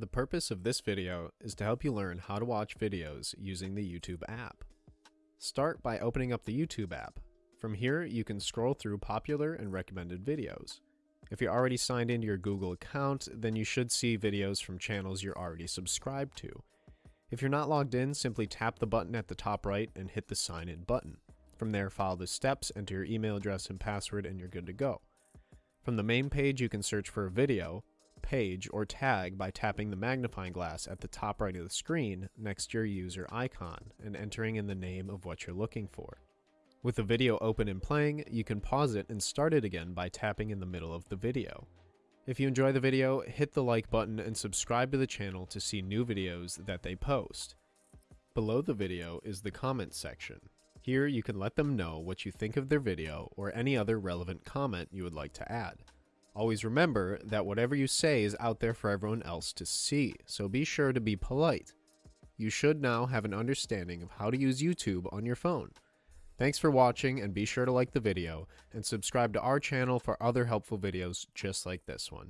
The purpose of this video is to help you learn how to watch videos using the YouTube app. Start by opening up the YouTube app. From here, you can scroll through popular and recommended videos. If you're already signed into your Google account, then you should see videos from channels you're already subscribed to. If you're not logged in, simply tap the button at the top right and hit the sign in button. From there, follow the steps, enter your email address and password, and you're good to go. From the main page, you can search for a video, page, or tag by tapping the magnifying glass at the top right of the screen next to your user icon and entering in the name of what you're looking for. With the video open and playing, you can pause it and start it again by tapping in the middle of the video. If you enjoy the video, hit the like button and subscribe to the channel to see new videos that they post. Below the video is the comments section. Here you can let them know what you think of their video or any other relevant comment you would like to add. Always remember that whatever you say is out there for everyone else to see, so be sure to be polite. You should now have an understanding of how to use YouTube on your phone. Thanks for watching and be sure to like the video and subscribe to our channel for other helpful videos just like this one.